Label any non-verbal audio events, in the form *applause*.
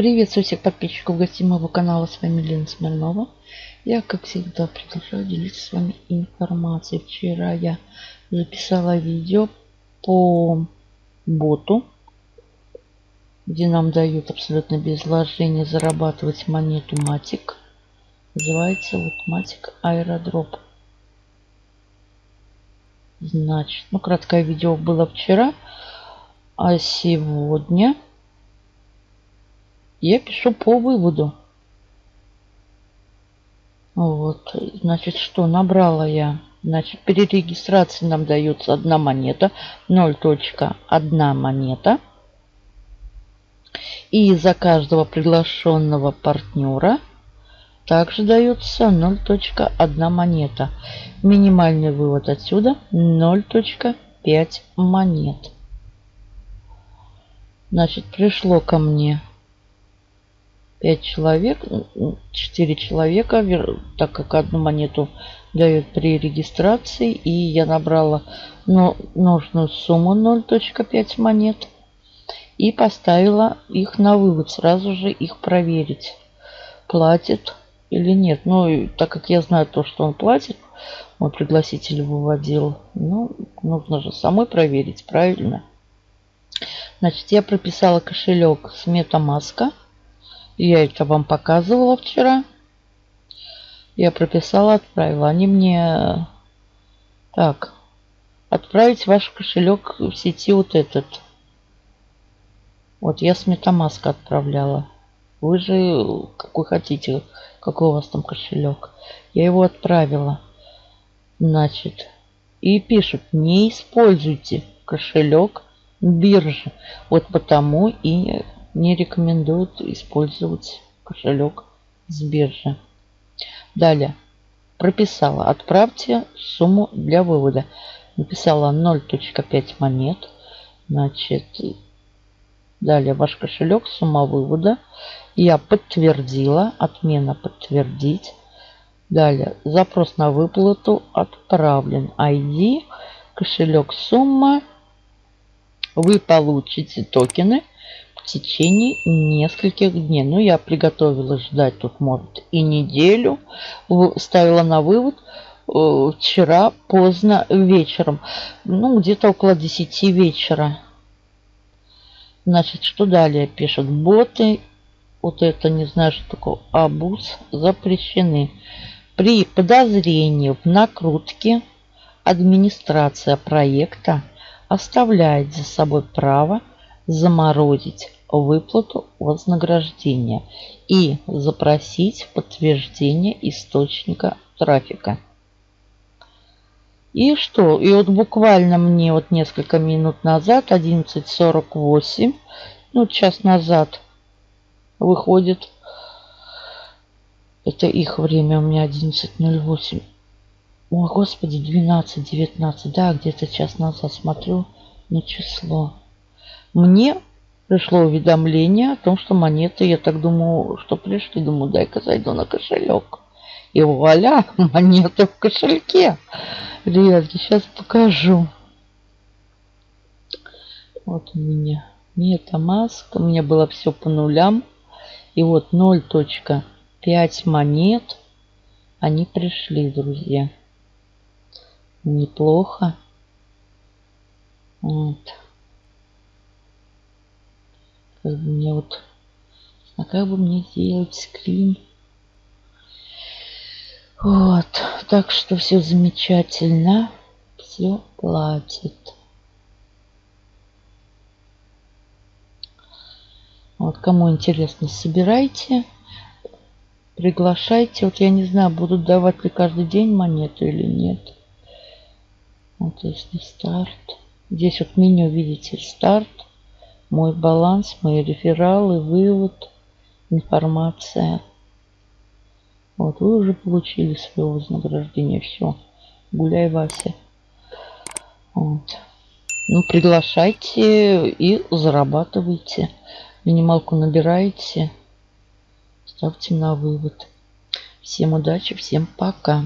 Приветствую всех подписчиков гостей моего канала. С вами Лена Смирнова. Я, как всегда, продолжаю делиться с вами информацией. Вчера я записала видео по боту, где нам дают абсолютно без вложения зарабатывать монету Матик. Называется вот Матик Аэродроп. Значит, ну, краткое видео было вчера, а сегодня я пишу по выводу. Вот, значит, что набрала я? Значит, при регистрации нам дается одна монета, 0.1 монета. И за каждого приглашенного партнера также дается 0.1 монета. Минимальный вывод отсюда 0.5 монет. Значит, пришло ко мне 5 человек, 4 человека, так как одну монету дают при регистрации. И я набрала ну, нужную сумму 0.5 монет. И поставила их на вывод, сразу же их проверить, платит или нет. Ну, так как я знаю то, что он платит, мой пригласитель выводил, ну, нужно же самой проверить, правильно? Значит, я прописала кошелек с MetaMask. Я это вам показывала вчера. Я прописала, отправила. Они мне... Так. Отправить ваш кошелек в сети вот этот. Вот я с Metamask отправляла. Вы же какой хотите, какой у вас там кошелек. Я его отправила. Значит, и пишут, не используйте кошелек биржи. Вот потому и не рекомендуют использовать кошелек с биржи. Далее. Прописала. Отправьте сумму для вывода. Написала 0.5 монет. Значит, далее ваш кошелек, сумма вывода. Я подтвердила. Отмена подтвердить. Далее. Запрос на выплату отправлен. ID. Кошелек, сумма. Вы получите токены в течение нескольких дней. Ну, я приготовила ждать тут, может, и неделю. Ставила на вывод э, вчера поздно вечером. Ну, где-то около 10 вечера. Значит, что далее пишут? Боты, вот это не знаю, что такое, абуз, запрещены. При подозрении в накрутке администрация проекта оставляет за собой право заморозить выплату вознаграждения и запросить подтверждение источника трафика. И что? И вот буквально мне вот несколько минут назад, 11.48, ну час назад выходит, это их время, у меня 11.08. О, господи, 12.19, да, где-то час назад смотрю на число. Мне пришло уведомление о том, что монеты, я так думаю, что пришли. Думаю, дай-ка зайду на кошелек. И вуаля, *laughs* монеты в кошельке. Ребятки, сейчас покажу. Вот у меня MetaMask. У меня было все по нулям. И вот 0.5 монет. Они пришли, друзья. Неплохо. Вот. Как бы мне вот... А как бы мне сделать скрин? Вот. Так что все замечательно. Все платит. Вот, кому интересно, собирайте, приглашайте. Вот я не знаю, будут давать ли каждый день монету или нет. Вот если старт. Здесь вот меню, видите, старт мой баланс, мои рефералы, вывод, информация. Вот, вы уже получили свое вознаграждение. Все. Гуляй, Вася. Вот. Ну, приглашайте и зарабатывайте. Минималку набираете. Ставьте на вывод. Всем удачи, всем пока.